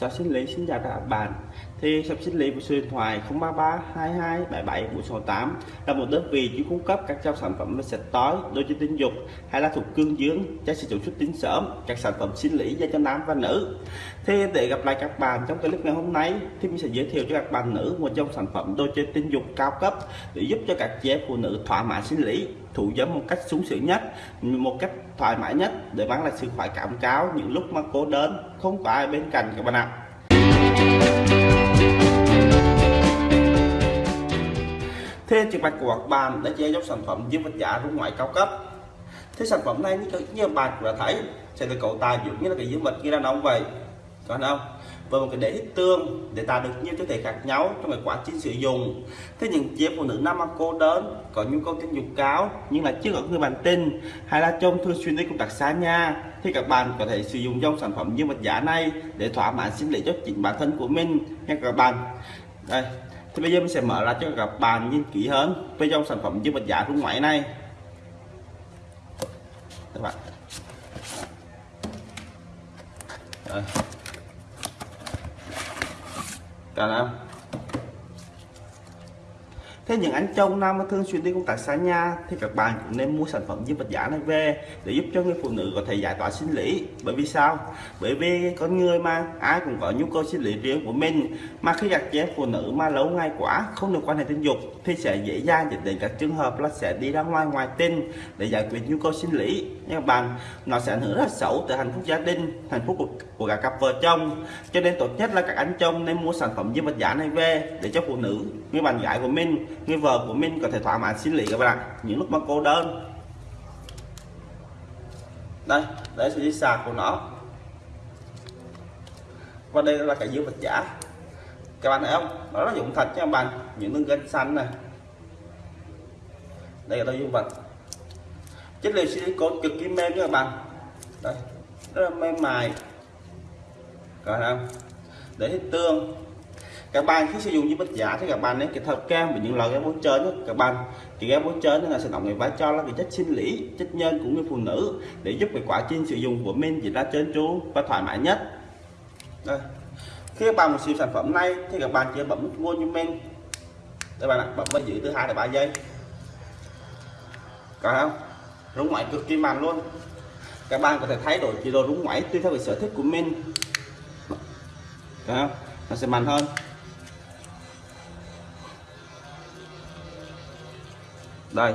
Shop sinh lý xin chào các bạn. Thì shop sinh lý của số điện thoại 033 22 77 468 là một đơn vị chuyên cung cấp các dòng sản phẩm về sạch tối đôi chân tinh dục hay là thuộc cương dương cho sử dụng xuất tinh sớm các sản phẩm sinh lý dành cho nam và nữ. Thì để gặp lại các bạn trong clip ngày hôm nay thì mình sẽ giới thiệu cho các bạn nữ một dòng sản phẩm đôi chân tinh dục cao cấp để giúp cho các chị phụ nữ thỏa mãn sinh lý, thủ dâm một cách sung sướng nhất, một cách thoải mái nhất để mang lại sự khoái cảm cao những lúc mà cô đơn, không có ai bên cạnh các bạn ạ. Thế bạc của các bạn đã chế dòng sản phẩm dương vật giả rung ngoại cao cấp. Thế sản phẩm này như, như bạn đã thấy sẽ được cấu tài dụng như là cái dương vật như đàn ông vậy. Còn không? Và một cái đế tương để tạo được nhiều cơ thể khác nhau trong cái quá trình sử dụng. Thế những chị phụ nữ nam cô đơn có nhu cầu tình dục cao nhưng là chưa có người bạn tin hay là trong thường xuyên đi công tác xa nhà thì các bạn có thể sử dụng dòng sản phẩm như vật giả này để thỏa mãn sinh lý cho chính bản thân của mình. Nha các bạn. Đây thì bây giờ mình sẽ mở ra cho các bạn nhìn kỹ hơn về dòng sản phẩm dưới vật giả rung ngoại này. Các bạn. Đây. Cả năm Thế những anh chồng nam mà thường xuyên đi công tác xa nhà thì các bạn cũng nên mua sản phẩm giúp vật giả này về để giúp cho người phụ nữ có thể giải tỏa sinh lý. Bởi vì sao? Bởi vì con người mà ai cũng có nhu cầu sinh lý riêng của mình mà khi gặp chế phụ nữ mà lâu ngày quá không được quan hệ tình dục thì sẽ dễ dàng dẫn đến các trường hợp là sẽ đi ra ngoài ngoài tình để giải quyết nhu cầu sinh lý nha các bạn nó sẽ ảnh hưởng rất xấu tới hạnh phúc gia đình hạnh phúc của, của cả cặp vợ chồng cho nên tốt nhất là các anh chồng nên mua sản phẩm giúp vật giả này về để cho phụ nữ người bạn gái của mình người vợ của mình có thể thỏa mãn sinh lý các bạn những lúc mà cô đơn. Đây đây sẽ sạc của nó. Và đây là cái dương vật giả các bạn thấy không? Nó là dụng thật cho các bạn. Những đường gân xanh này. Đây là dương vật. Chất liệu silicon cực kỳ mềm nha các bạn. Đây, rất là mềm mại. Các bạn thấy không? Để hết tương các bạn khi sử dụng với bích giả thì các bạn nên kết hợp cam với những loại game bôi chơi nhất các bạn thì kem bôi chơi là sẽ đóng người vai trò là cái chất sinh lý, chất nhân của người phụ nữ để giúp cái quá trình sử dụng của mình diễn ra trơn tru và thoải mái nhất. Đây. Khi các bạn một siêu sản phẩm này thì các bạn chỉ bấm nút mua như mình. Các bạn ạ, bấm vào giữ từ 2 đến 3 giây. Có không? Rung ngoại cực kỳ mạnh luôn. Các bạn có thể thay đổi chế độ rung ngoại tùy theo cái sở thích của mình. Được không? nó sẽ mạnh hơn. Đây.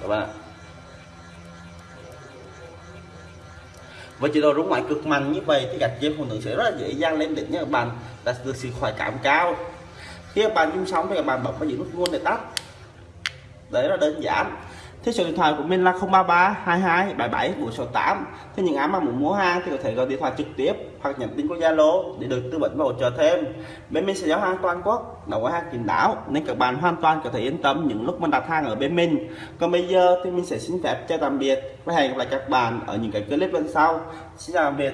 Các bạn. Với chế độ rung ngoại cực mạnh như vậy thì các chị phụ nữ sẽ rất là dễ dàng lên đỉnh nha các bạn. Đạt được sự khoái cảm cao. Khi các bạn chung sống thì các bạn bấm vào những nút luôn để tắt. Đấy là đơn giản thế số điện thoại của mình là 033 22 77 468 thế những ai mà muốn mua hàng thì có thể gọi điện thoại trực tiếp hoặc nhắn tin qua Zalo để được tư vấn và hỗ trợ thêm. Bên mình sẽ giao hàng toàn quốc đầu hàng kín đáo, nên các bạn hoàn toàn có thể yên tâm những lúc mình đặt hàng ở bên mình. Còn bây giờ thì mình sẽ xin phép chào tạm biệt và hẹn gặp lại các bạn ở những cái clip lần sau. Xin chào tạm biệt.